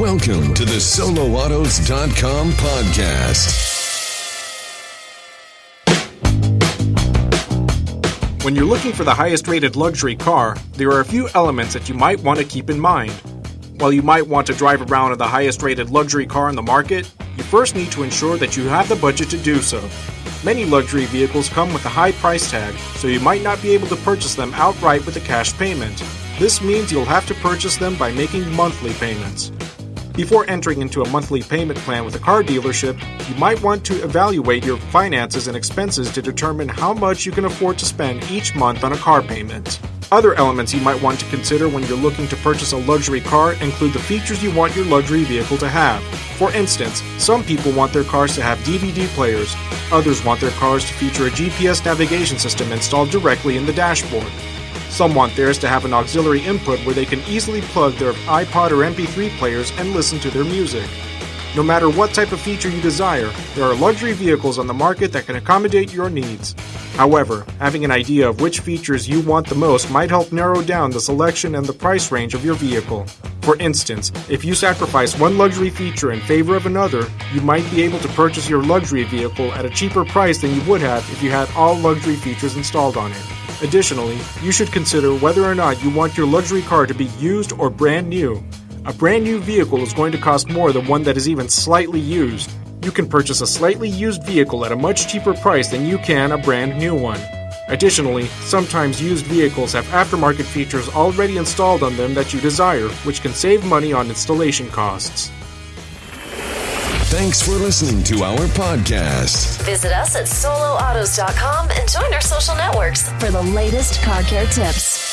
Welcome to the SoloAutos.com podcast. When you're looking for the highest rated luxury car, there are a few elements that you might want to keep in mind. While you might want to drive around in the highest rated luxury car in the market, you first need to ensure that you have the budget to do so. Many luxury vehicles come with a high price tag, so you might not be able to purchase them outright with a cash payment. This means you'll have to purchase them by making monthly payments. Before entering into a monthly payment plan with a car dealership, you might want to evaluate your finances and expenses to determine how much you can afford to spend each month on a car payment. Other elements you might want to consider when you're looking to purchase a luxury car include the features you want your luxury vehicle to have. For instance, some people want their cars to have DVD players, others want their cars to feature a GPS navigation system installed directly in the dashboard. Some want theirs to have an auxiliary input where they can easily plug their iPod or MP3 players and listen to their music. No matter what type of feature you desire, there are luxury vehicles on the market that can accommodate your needs. However, having an idea of which features you want the most might help narrow down the selection and the price range of your vehicle. For instance, if you sacrifice one luxury feature in favor of another, you might be able to purchase your luxury vehicle at a cheaper price than you would have if you had all luxury features installed on it. Additionally, you should consider whether or not you want your luxury car to be used or brand new. A brand new vehicle is going to cost more than one that is even slightly used. You can purchase a slightly used vehicle at a much cheaper price than you can a brand new one. Additionally, sometimes used vehicles have aftermarket features already installed on them that you desire, which can save money on installation costs. Thanks for listening to our podcast. Visit us at soloautos.com and join our social networks for the latest car care tips.